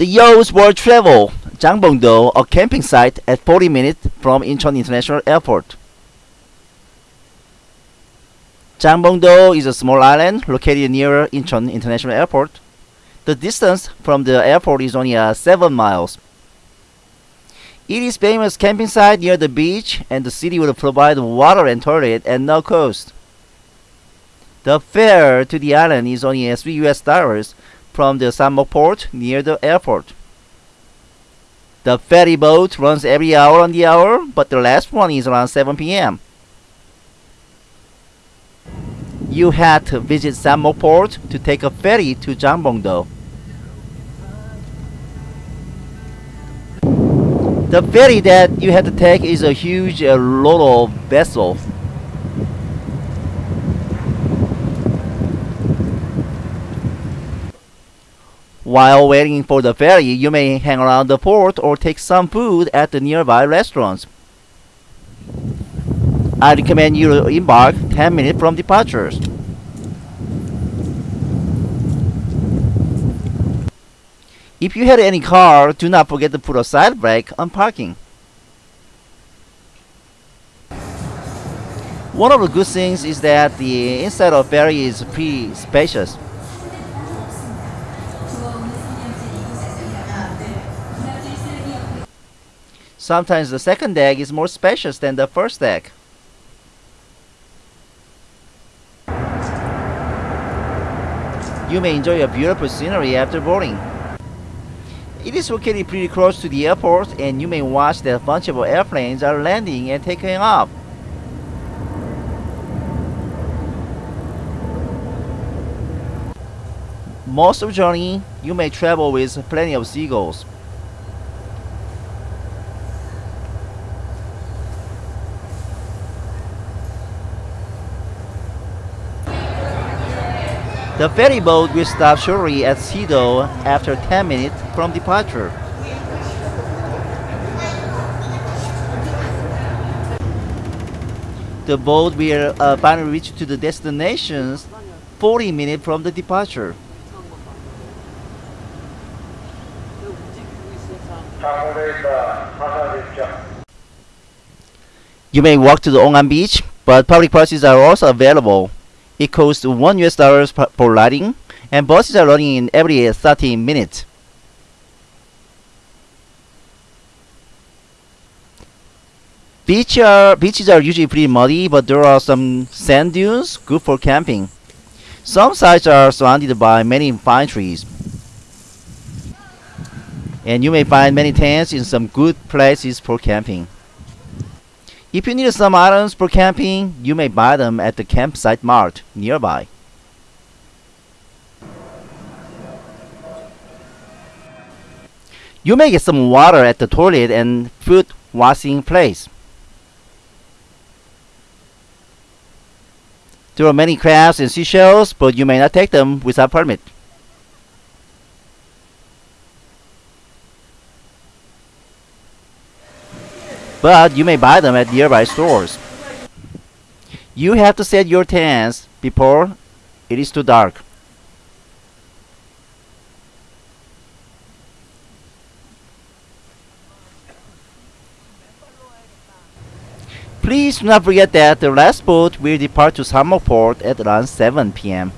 The Yo's World Travel, Jangbongdo, a camping site at 40 minutes from Incheon International Airport. Jangbongdo is a small island located near Incheon International Airport. The distance from the airport is only uh, 7 miles. It is famous camping site near the beach and the city will provide water and toilet at no cost. The fare to the island is only 3 US dollars from the Samok port near the airport. The ferry boat runs every hour on the hour, but the last one is around 7 p.m. You had to visit Samok port to take a ferry to Jangbongdo. The ferry that you have to take is a huge uh, lot of vessel. While waiting for the ferry, you may hang around the port or take some food at the nearby restaurants. I recommend you embark 10 minutes from departures. If you had any car, do not forget to put a side brake on parking. One of the good things is that the inside of ferry is pretty spacious. Sometimes the second deck is more spacious than the first deck. You may enjoy a beautiful scenery after boarding. It is located pretty close to the airport and you may watch that of airplanes are landing and taking off. Most of the journey, you may travel with plenty of seagulls. The ferry boat will stop shortly at Sido after 10 minutes from departure. The boat will uh, finally reach to the destinations 40 minutes from the departure. You may walk to the Ongam beach, but public buses are also available. It costs 1 US dollars per riding, and buses are running in every 30 minutes. Beach are, beaches are usually pretty muddy, but there are some sand dunes good for camping. Some sites are surrounded by many pine trees. And you may find many tents in some good places for camping. If you need some items for camping, you may buy them at the campsite mart nearby. You may get some water at the toilet and foot washing place. There are many crabs and seashells, but you may not take them without permit. But you may buy them at nearby stores. You have to set your tents before it is too dark. Please do not forget that the last boat will depart to Samok Port at around 7 p.m.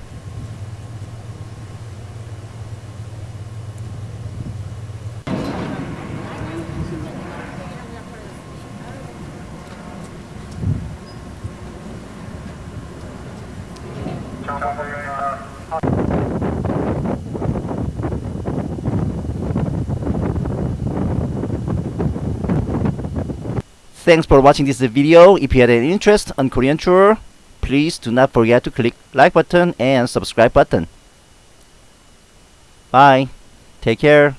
Thanks for watching this video. If you had any interest on Korean tour, please do not forget to click like button and subscribe button. Bye. Take care.